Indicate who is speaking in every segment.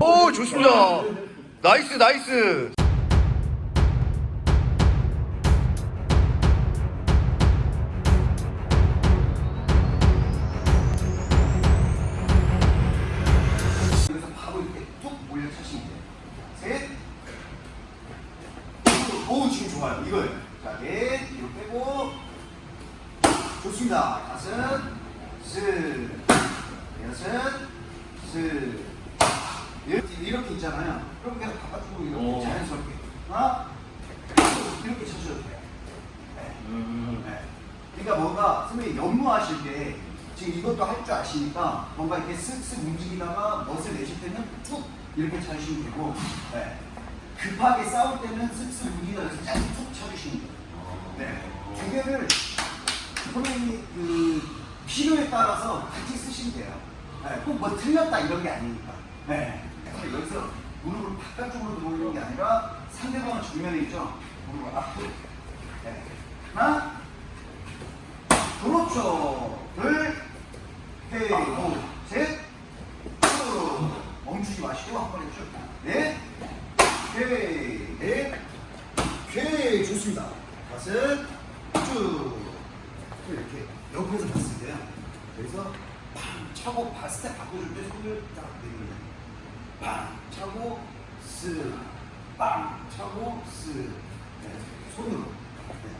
Speaker 1: 오 좋습니다. 나이스 나이스.
Speaker 2: 오, 지금 좋아요. 이거예요. 자, 넷. 뒤로 빼고. 좋습니다. 다섯. 스. 여섯. 스. 이렇게, 이렇게 있잖아요. 그럼 그냥 바깥으로 이렇게
Speaker 1: 오.
Speaker 2: 자연스럽게. 하나. 이렇게 쳐줘도 돼요. 네. 네. 그러니까 뭔가 선생님이 연무하실 때 지금 이것도 할 줄 아시니까 뭔가 이렇게 쓱쓱 움직이다가 멋을 내실 때는 툭 이렇게 차주시면 되고 네. 급하게 싸울 때는 쓱쓱 움직이다가 툭 쳐주시면 돼요. 네. 두 개를 선생님이 그 필요에 따라서 같이 쓰시면 돼요. 네. 꼭뭐 틀렸다 이런 게 아니니까. 네. 여기서 무릎을 바깥쪽으로 돌리는 게 아니라 상대방은 정면에 있죠. 무릎을 앞으로. 네. 하나, 그렇죠. 둘, 셋, 셋, 쭉. 멈추지 마시고 한 번에 쭉. 넷, 셋, 넷, 오케이. 좋습니다. 다섯, 쭉. 또 이렇게 옆에서 봤을 때요. 그래서 팡 차고 바 스텝 바꿔줄 때 손을 딱 내밀어요. 빵 차고 스, 빵 차고 스. 네, 손으로. 네.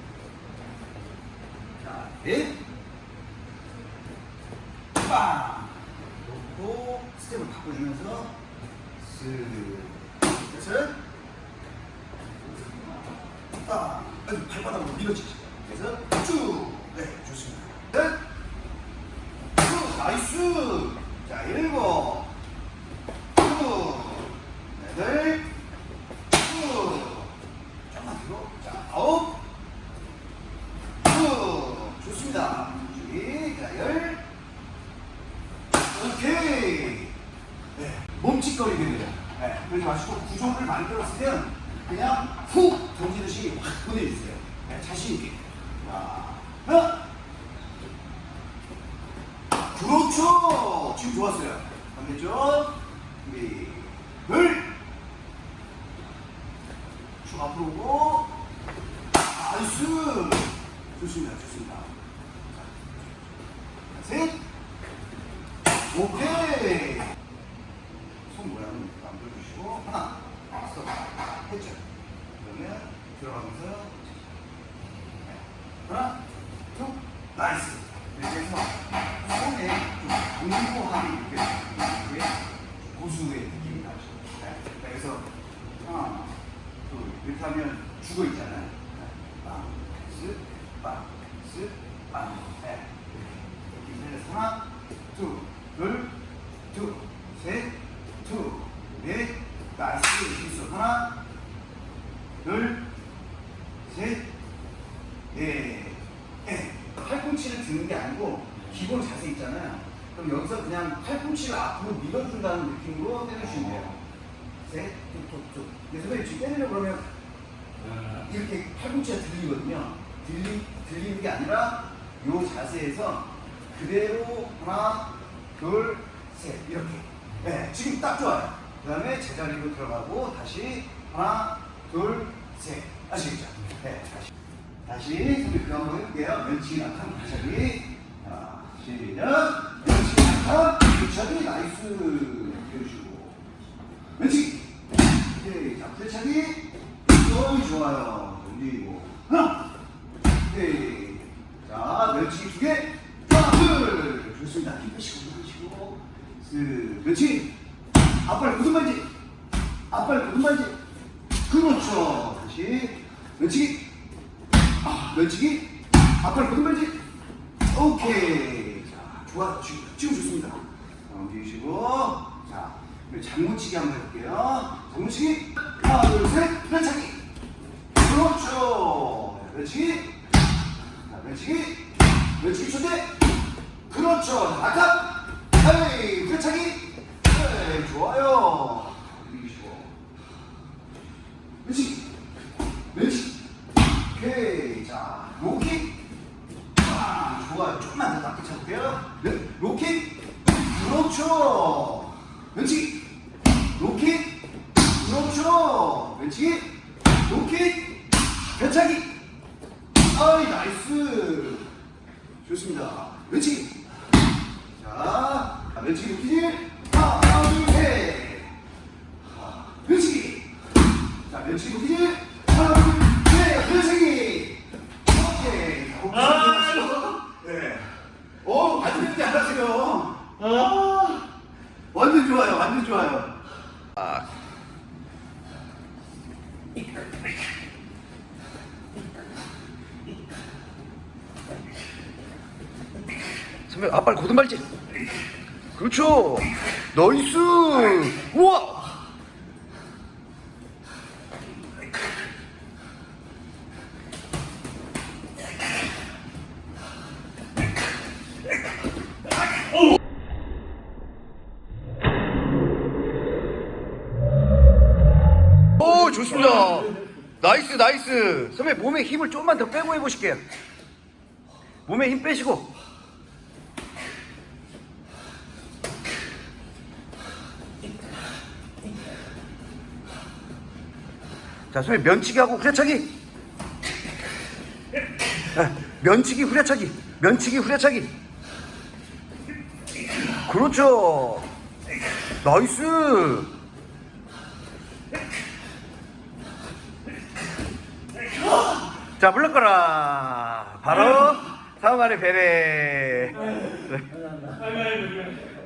Speaker 2: 자, 넷, 빵! 놓고 스텝을 바꿔주면서 쓱, 셋, 빵! 아니, 발바닥으로 밀어치죠. 그래서 쭉! 네, 좋습니다. 넷, 쭉! Nice! 자, 일곱, 쭉! 여덟, 쭉! 조금만 뒤로. 자, 아홉, 쭉! 좋습니다. 준비. 자, 열. 오케이. 네. 멈칫거리게 돼요. 네. 그러지 마시고 구조를 만들었으면 그냥 훅 던지듯이 확 보내주세요. 네. 자신있게. 자, 하나. 그렇죠. 지금 좋았어요. 반대쪽. 준비. 둘. 쭉 앞으로 오고. Nice. 좋습니다. 좋습니다. 자, 셋. 오케이. 손 모양은 만들어주시고 하나, 스톱, 했죠. 그러면 들어가면서 네. 하나, 둘, nice. 이렇게 해서 손에 좀 공고함이 느껴지게 고수의 느낌이 나죠. 네. 그래서 하나, 둘 이렇게 하면 죽어 있잖아요. 드는 게 아니고 기본 자세 있잖아요. 그럼 여기서 그냥 팔꿈치를 앞으로 밀어준다는 느낌으로 때려주시면 돼요. 셋, 툭, 툭, 툭. 근데 선생님 지금 때리려고 그러면 이렇게 팔꿈치가 들리거든요. 들리, 들리는 게 아니라 이 자세에서 그대로 하나, 둘, 셋 이렇게. 네, 지금 딱 좋아요. 그 다음에 제자리로 들어가고 다시 하나, 둘, 셋. 아시겠죠? 네, 다시. 다시 선생님 그거 한번 해볼게요. 낙한 부차기. 하나, 시작. 멸치 낙한 부차기 나이스. 해주시고. 멸치. 오케이. 자, 부차기. 너무 좋아요. 올리고. 하나. 오케이. 자, 멸치 두 개. 하나, 둘. 좋습니다. 힘 빼시고, 힘 빼시고. 스, 그렇지. 앞발 굳은 발지. 앞발 굳은 발지. 그렇죠. 다시. 멸치기. 아, 멸치기. 앞발 굳은 발지. 오케이. 자, 좋아. 지금, 지금 좋습니다. 넘기시고. 자, 그리고 장무치기 한번 해볼게요. 장무치기. 하나, 둘, 셋. 멸치기. 그렇죠. 멸치기. 자, 멸치기. 멸치기 초대. 그렇죠. 자, 아까. 내가 네? 로켓?
Speaker 3: 그렇죠. 왼치 로켓? 그렇죠. 왼치 로켓? 변차기? 아이 나이스. 좋습니다. 왼치 자 왼치 로켓 하나 둘셋. 왼치 자 왼치
Speaker 2: 로켓 선배 아 빨리 고등발질. 그렇죠. nice. 우와 오 좋습니다. nice nice. 선배 몸에 힘을 좀만 더 빼고 해보실게요. 몸에 힘 빼시고. 자 선배 면치기 하고 후려차기. 아, 면치기 후려차기. 면치기 후려차기. 그렇죠. 나이스 자 물러거라. 바로 배례
Speaker 4: 아이고 아이고